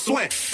swing.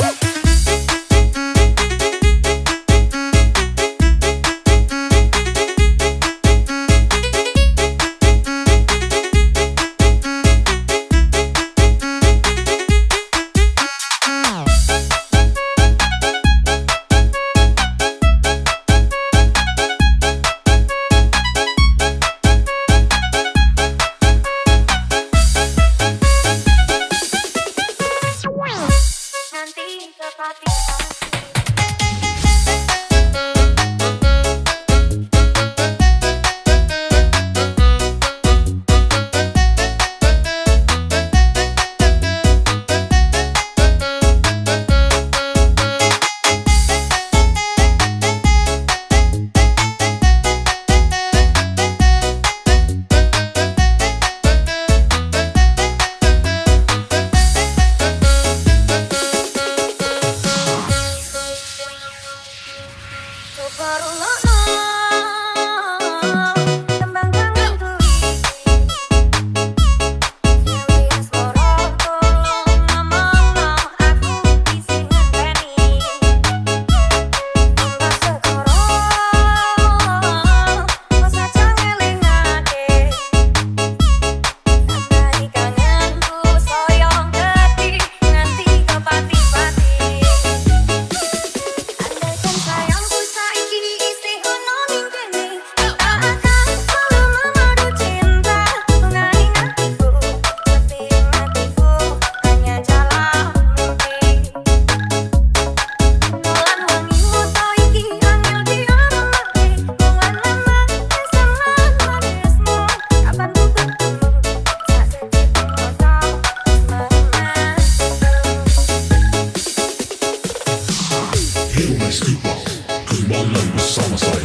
Kembali bersama